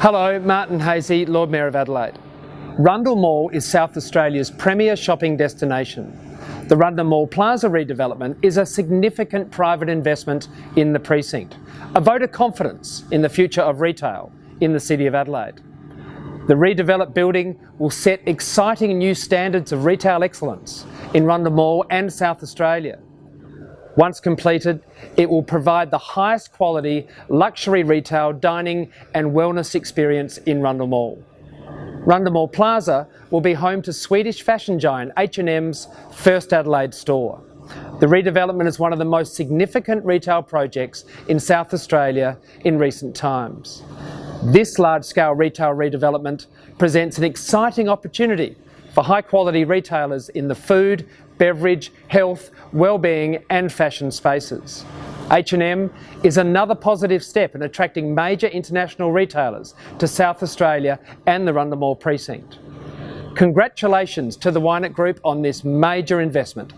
Hello, Martin Haese, Lord Mayor of Adelaide. Rundle Mall is South Australia's premier shopping destination. The Rundle Mall Plaza redevelopment is a significant private investment in the precinct, a vote of confidence in the future of retail in the City of Adelaide. The redeveloped building will set exciting new standards of retail excellence in Rundle Mall and South Australia. Once completed, it will provide the highest quality luxury retail, dining and wellness experience in Rundle Mall. Rundle Mall Plaza will be home to Swedish fashion giant H&M's first Adelaide store. The redevelopment is one of the most significant retail projects in South Australia in recent times. This large-scale retail redevelopment presents an exciting opportunity for high-quality retailers in the food, beverage, health, well-being and fashion spaces. H&M is another positive step in attracting major international retailers to South Australia and the Rundle Mall precinct. Congratulations to the Wynett Group on this major investment.